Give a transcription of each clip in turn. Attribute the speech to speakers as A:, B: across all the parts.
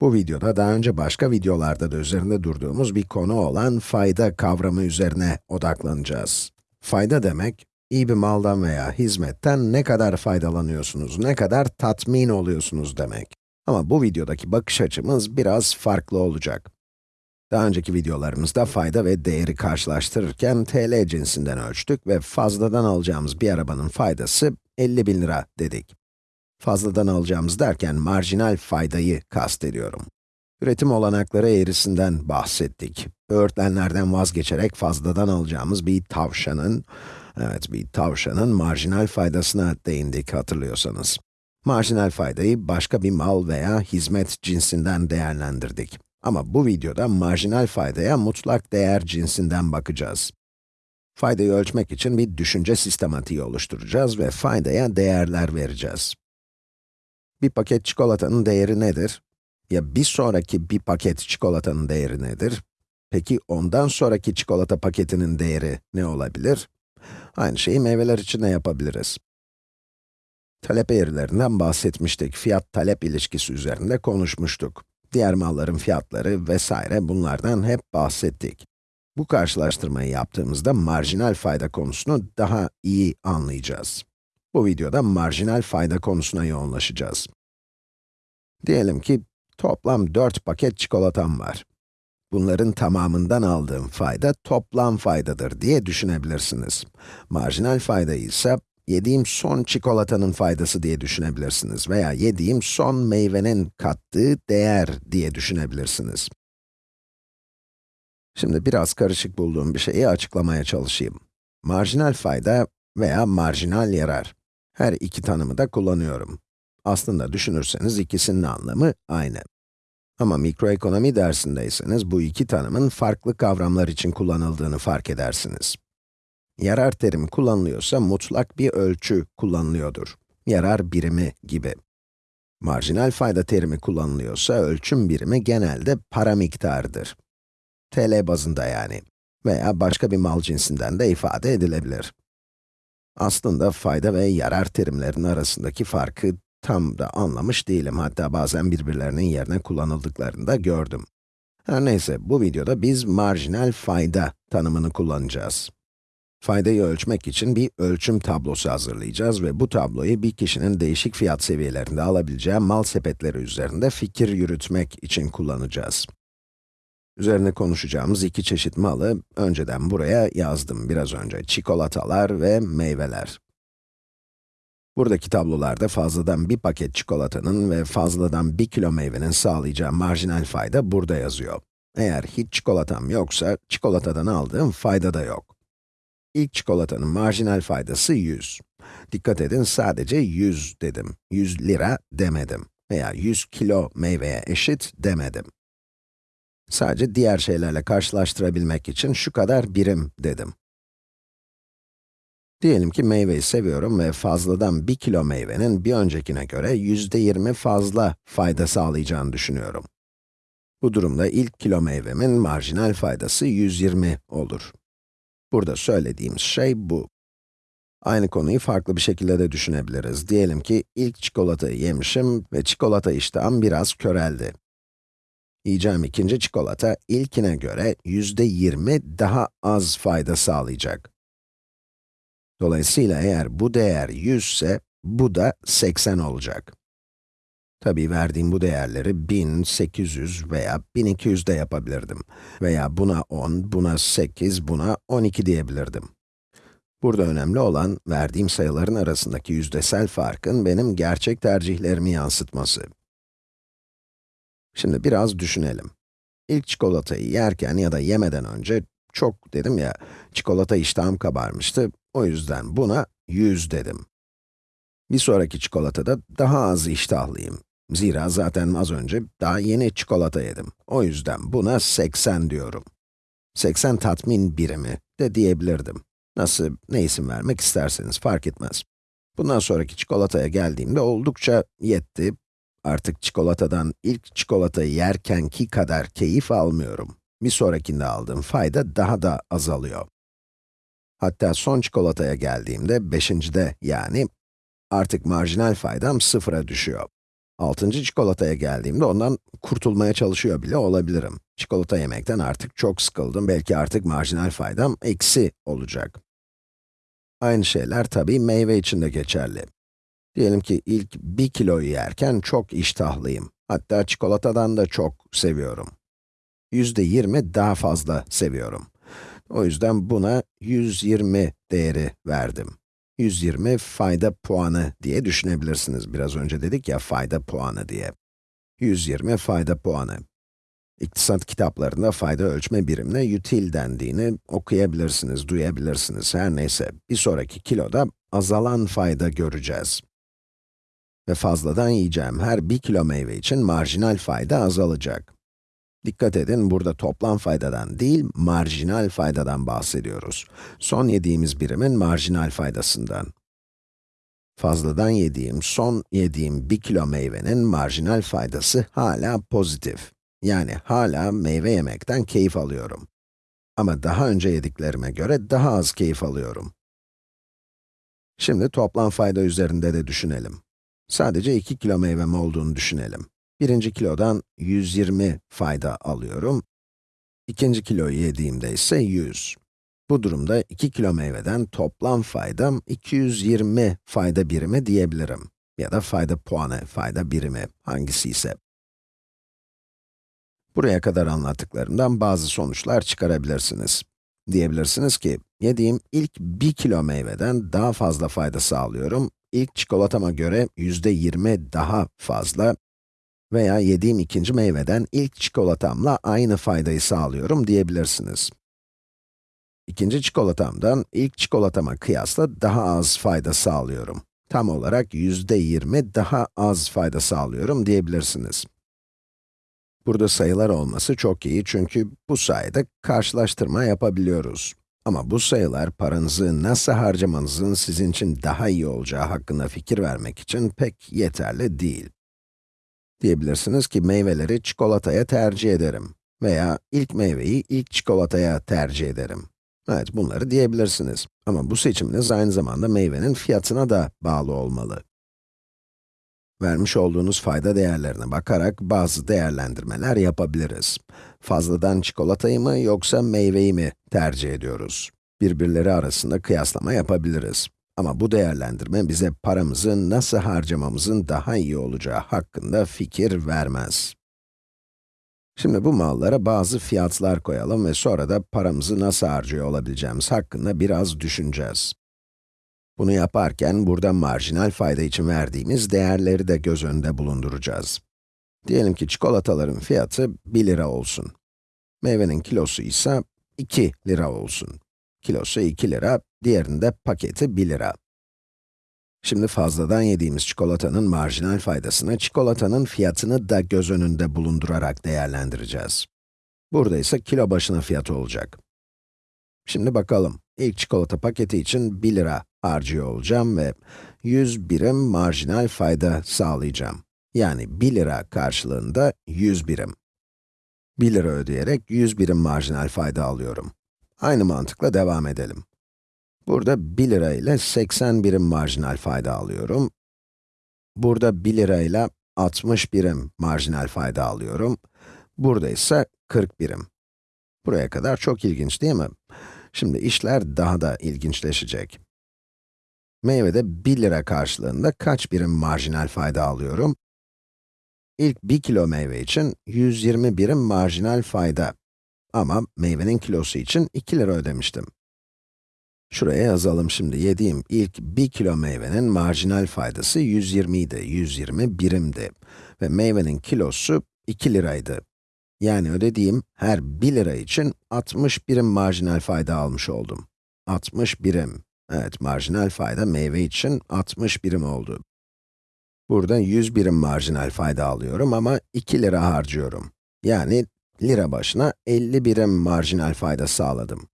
A: Bu videoda daha önce başka videolarda da üzerinde durduğumuz bir konu olan fayda kavramı üzerine odaklanacağız. Fayda demek, iyi bir maldan veya hizmetten ne kadar faydalanıyorsunuz, ne kadar tatmin oluyorsunuz demek. Ama bu videodaki bakış açımız biraz farklı olacak. Daha önceki videolarımızda fayda ve değeri karşılaştırırken TL cinsinden ölçtük ve fazladan alacağımız bir arabanın faydası 50 bin lira dedik. Fazladan alacağımız derken marjinal faydayı kastediyorum. Üretim olanakları eğrisinden bahsettik. Öğretmenlerden vazgeçerek fazladan alacağımız bir tavşanın, evet bir tavşanın marjinal faydasına değindik hatırlıyorsanız. Marjinal faydayı başka bir mal veya hizmet cinsinden değerlendirdik. Ama bu videoda marjinal faydaya mutlak değer cinsinden bakacağız. Faydayı ölçmek için bir düşünce sistematiği oluşturacağız ve faydaya değerler vereceğiz. Bir paket çikolatanın değeri nedir? Ya bir sonraki bir paket çikolatanın değeri nedir? Peki ondan sonraki çikolata paketinin değeri ne olabilir? Aynı şeyi meyveler için de yapabiliriz. Talep eğrilerinden bahsetmiştik. Fiyat-talep ilişkisi üzerinde konuşmuştuk. Diğer malların fiyatları vesaire bunlardan hep bahsettik. Bu karşılaştırmayı yaptığımızda marjinal fayda konusunu daha iyi anlayacağız. Bu videoda marjinal fayda konusuna yoğunlaşacağız. Diyelim ki toplam 4 paket çikolatam var. Bunların tamamından aldığım fayda toplam faydadır diye düşünebilirsiniz. Marjinal faydayı ise yediğim son çikolatanın faydası diye düşünebilirsiniz veya yediğim son meyvenin kattığı değer diye düşünebilirsiniz. Şimdi biraz karışık bulduğum bir şeyi açıklamaya çalışayım. Marjinal fayda veya marjinal yarar. Her iki tanımı da kullanıyorum. Aslında düşünürseniz ikisinin anlamı aynı. Ama mikroekonomi dersindeyseniz bu iki tanımın farklı kavramlar için kullanıldığını fark edersiniz. Yarar terimi kullanılıyorsa mutlak bir ölçü kullanılıyordur. Yarar birimi gibi. Marjinal fayda terimi kullanılıyorsa ölçüm birimi genelde para miktarıdır. TL bazında yani. Veya başka bir mal cinsinden de ifade edilebilir. Aslında fayda ve yarar terimlerinin arasındaki farkı tam da anlamış değilim. Hatta bazen birbirlerinin yerine kullanıldıklarını da gördüm. Her neyse, bu videoda biz marjinal fayda tanımını kullanacağız. Faydayı ölçmek için bir ölçüm tablosu hazırlayacağız ve bu tabloyu bir kişinin değişik fiyat seviyelerinde alabileceği mal sepetleri üzerinde fikir yürütmek için kullanacağız. Üzerine konuşacağımız iki çeşit malı önceden buraya yazdım biraz önce. Çikolatalar ve meyveler. Buradaki tablolarda fazladan bir paket çikolatanın ve fazladan bir kilo meyvenin sağlayacağı marjinal fayda burada yazıyor. Eğer hiç çikolatam yoksa, çikolatadan aldığım fayda da yok. İlk çikolatanın marjinal faydası 100. Dikkat edin sadece 100 dedim. 100 lira demedim. Veya 100 kilo meyveye eşit demedim. Sadece diğer şeylerle karşılaştırabilmek için şu kadar birim dedim. Diyelim ki meyveyi seviyorum ve fazladan 1 kilo meyvenin bir öncekine göre yüzde 20 fazla fayda sağlayacağını düşünüyorum. Bu durumda ilk kilo meyvemin marjinal faydası 120 olur. Burada söylediğimiz şey bu. Aynı konuyu farklı bir şekilde de düşünebiliriz. Diyelim ki ilk çikolatayı yemişim ve çikolata iştahım biraz köreldi. Yiyeceğim ikinci çikolata ilkine göre yüzde 20 daha az fayda sağlayacak. Dolayısıyla eğer bu değer 100 ise, bu da 80 olacak. Tabii verdiğim bu değerleri 1800 veya 1200 de yapabilirdim. Veya buna 10, buna 8, buna 12 diyebilirdim. Burada önemli olan, verdiğim sayıların arasındaki yüzdesel farkın benim gerçek tercihlerimi yansıtması. Şimdi biraz düşünelim. İlk çikolatayı yerken ya da yemeden önce, çok dedim ya, çikolata iştahım kabarmıştı, o yüzden buna 100 dedim. Bir sonraki çikolatada daha az iştahlıyım. Zira zaten az önce daha yeni çikolata yedim. O yüzden buna 80 diyorum. 80 tatmin birimi de diyebilirdim. Nasıl, ne isim vermek isterseniz fark etmez. Bundan sonraki çikolataya geldiğimde oldukça yetti. Artık çikolatadan ilk çikolatayı yerkenki kadar keyif almıyorum. Bir sonrakinde aldığım fayda daha da azalıyor. Hatta son çikolataya geldiğimde, beşincide yani, artık marjinal faydam sıfıra düşüyor. Altıncı çikolataya geldiğimde ondan kurtulmaya çalışıyor bile olabilirim. Çikolata yemekten artık çok sıkıldım, belki artık marjinal faydam eksi olacak. Aynı şeyler tabii meyve için de geçerli. Diyelim ki ilk 1 kiloyu yerken çok iştahlıyım. Hatta çikolatadan da çok seviyorum. Yüzde 20 daha fazla seviyorum. O yüzden buna 120 değeri verdim. 120 fayda puanı diye düşünebilirsiniz. Biraz önce dedik ya fayda puanı diye. 120 fayda puanı. İktisat kitaplarında fayda ölçme birimine util dendiğini okuyabilirsiniz, duyabilirsiniz. Her neyse, bir sonraki kiloda azalan fayda göreceğiz. Ve fazladan yiyeceğim her 1 kilo meyve için marjinal fayda azalacak. Dikkat edin, burada toplam faydadan değil, marjinal faydadan bahsediyoruz. Son yediğimiz birimin marjinal faydasından. Fazladan yediğim, son yediğim 1 kilo meyvenin marjinal faydası hala pozitif. Yani hala meyve yemekten keyif alıyorum. Ama daha önce yediklerime göre daha az keyif alıyorum. Şimdi toplam fayda üzerinde de düşünelim. Sadece 2 kilo meyvem olduğunu düşünelim. Birinci kilodan 120 fayda alıyorum. İkinci kiloyu yediğimde ise 100. Bu durumda 2 kilo meyveden toplam faydam 220 fayda birimi diyebilirim. Ya da fayda puanı, fayda birimi, hangisi ise. Buraya kadar anlattıklarımdan bazı sonuçlar çıkarabilirsiniz. Diyebilirsiniz ki, yediğim ilk 1 kilo meyveden daha fazla fayda sağlıyorum, ilk çikolatama göre yüzde 20 daha fazla veya yediğim ikinci meyveden ilk çikolatamla aynı faydayı sağlıyorum diyebilirsiniz. İkinci çikolatamdan ilk çikolatama kıyasla daha az fayda sağlıyorum. Tam olarak yüzde 20 daha az fayda sağlıyorum diyebilirsiniz. Burada sayılar olması çok iyi çünkü bu sayede karşılaştırma yapabiliyoruz. Ama bu sayılar paranızı nasıl harcamanızın sizin için daha iyi olacağı hakkında fikir vermek için pek yeterli değil. Diyebilirsiniz ki meyveleri çikolataya tercih ederim veya ilk meyveyi ilk çikolataya tercih ederim. Evet, bunları diyebilirsiniz. Ama bu seçiminiz aynı zamanda meyvenin fiyatına da bağlı olmalı. Vermiş olduğunuz fayda değerlerine bakarak bazı değerlendirmeler yapabiliriz. Fazladan çikolatayı mı yoksa meyveyi mi tercih ediyoruz? Birbirleri arasında kıyaslama yapabiliriz. Ama bu değerlendirme bize paramızı nasıl harcamamızın daha iyi olacağı hakkında fikir vermez. Şimdi bu mallara bazı fiyatlar koyalım ve sonra da paramızı nasıl harcıyor olabileceğimiz hakkında biraz düşüneceğiz. Bunu yaparken burada marjinal fayda için verdiğimiz değerleri de göz önünde bulunduracağız. Diyelim ki çikolataların fiyatı 1 lira olsun. Meyvenin kilosu ise 2 lira olsun. Kilosu 2 lira, diğerinde paketi 1 lira. Şimdi fazladan yediğimiz çikolatanın marjinal faydasını, çikolatanın fiyatını da göz önünde bulundurarak değerlendireceğiz. Burada ise kilo başına fiyatı olacak. Şimdi bakalım, ilk çikolata paketi için 1 lira harcıyor olacağım ve 100 birim marjinal fayda sağlayacağım. Yani 1 lira karşılığında 100 birim. 1 lira ödeyerek 100 birim marjinal fayda alıyorum. Aynı mantıkla devam edelim. Burada 1 lira ile 80 birim marjinal fayda alıyorum. Burada 1 lira ile 60 birim marjinal fayda alıyorum. Burada ise 40 birim. Buraya kadar çok ilginç değil mi? Şimdi işler daha da ilginçleşecek. Meyvede 1 lira karşılığında kaç birim marjinal fayda alıyorum? İlk 1 kilo meyve için 120 birim marjinal fayda. Ama meyvenin kilosu için 2 lira ödemiştim. Şuraya yazalım şimdi. Yediğim ilk 1 kilo meyvenin marjinal faydası 120 idi, 120 birimdi. Ve meyvenin kilosu 2 liraydı. Yani ödediğim her 1 lira için 60 birim marjinal fayda almış oldum. 60 birim. Evet, marjinal fayda meyve için 60 birim oldu. Burada 100 birim marjinal fayda alıyorum ama 2 lira harcıyorum. Yani lira başına 50 birim marjinal fayda sağladım.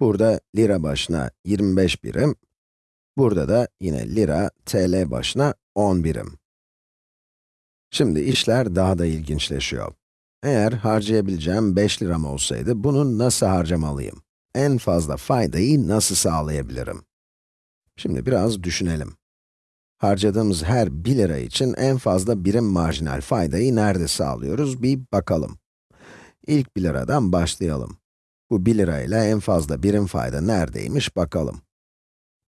A: Burada lira başına 25 birim, burada da yine lira, tl başına 10 birim. Şimdi işler daha da ilginçleşiyor. Eğer harcayabileceğim 5 liram olsaydı, bunu nasıl harcamalıyım? En fazla faydayı nasıl sağlayabilirim? Şimdi biraz düşünelim. Harcadığımız her 1 lira için en fazla birim marjinal faydayı nerede sağlıyoruz bir bakalım. İlk 1 liradan başlayalım. Bu 1 lira ile en fazla birim fayda neredeymiş bakalım.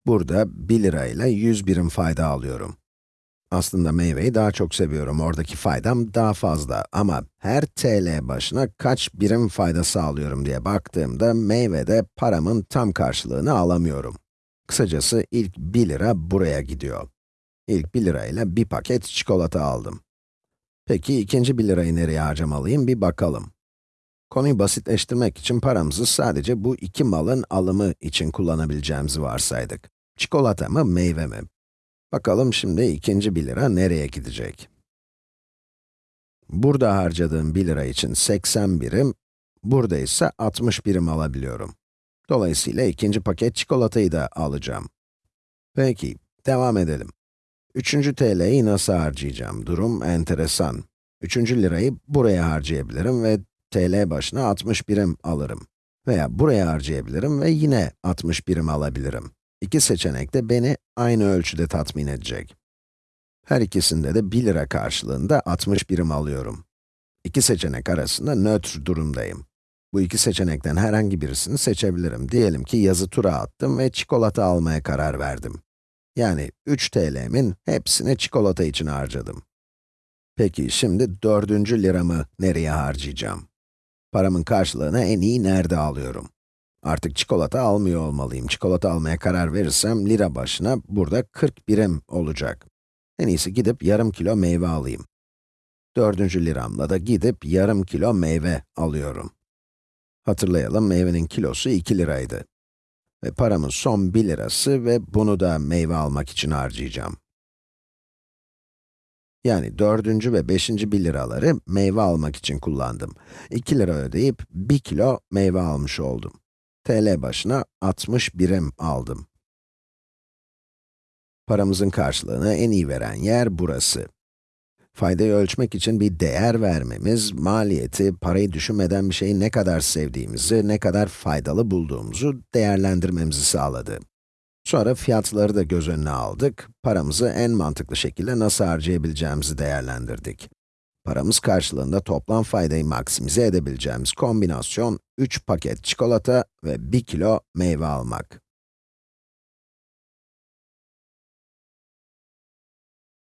A: Burada 1 lira ile 100 birim fayda alıyorum. Aslında meyveyi daha çok seviyorum, oradaki faydam daha fazla ama her TL başına kaç birim fayda sağlıyorum diye baktığımda meyvede paramın tam karşılığını alamıyorum. Kısacası ilk 1 lira buraya gidiyor. İlk 1 lirayla bir paket çikolata aldım. Peki ikinci 1 lirayı nereye harcamalıyım bir bakalım. Konuyu basitleştirmek için paramızı sadece bu iki malın alımı için kullanabileceğimizi varsaydık. Çikolata mı, meyve mi? Bakalım şimdi ikinci 1 lira nereye gidecek? Burada harcadığım 1 lira için 80 birim, burada ise 60 birim alabiliyorum. Dolayısıyla ikinci paket çikolatayı da alacağım. Peki, devam edelim. Üçüncü TL'yi nasıl harcayacağım? Durum enteresan. Üçüncü lirayı buraya harcayabilirim ve TL başına 60 birim alırım. Veya buraya harcayabilirim ve yine 60 birim alabilirim. İki seçenek de beni aynı ölçüde tatmin edecek. Her ikisinde de 1 lira karşılığında 60 birim alıyorum. İki seçenek arasında nötr durumdayım. Bu iki seçenekten herhangi birisini seçebilirim. Diyelim ki yazı tura attım ve çikolata almaya karar verdim. Yani 3 TL'min hepsini çikolata için harcadım. Peki şimdi dördüncü liramı nereye harcayacağım? Paramın karşılığını en iyi nerede alıyorum? Artık çikolata almıyor olmalıyım. Çikolata almaya karar verirsem lira başına burada 40 birim olacak. En iyisi gidip yarım kilo meyve alayım. Dördüncü liramla da gidip yarım kilo meyve alıyorum. Hatırlayalım, meyvenin kilosu 2 liraydı. Ve paramın son 1 lirası ve bunu da meyve almak için harcayacağım. Yani dördüncü ve beşinci 1 liraları meyve almak için kullandım. 2 lira ödeyip 1 kilo meyve almış oldum. TL başına 60 birim aldım. Paramızın karşılığını en iyi veren yer burası. Faydayı ölçmek için bir değer vermemiz, maliyeti, parayı düşünmeden bir şeyi ne kadar sevdiğimizi, ne kadar faydalı bulduğumuzu değerlendirmemizi sağladı. Sonra fiyatları da göz önüne aldık, paramızı en mantıklı şekilde nasıl harcayabileceğimizi değerlendirdik. Paramız karşılığında toplam faydayı maksimize edebileceğimiz kombinasyon 3 paket çikolata ve 1 kilo meyve almak.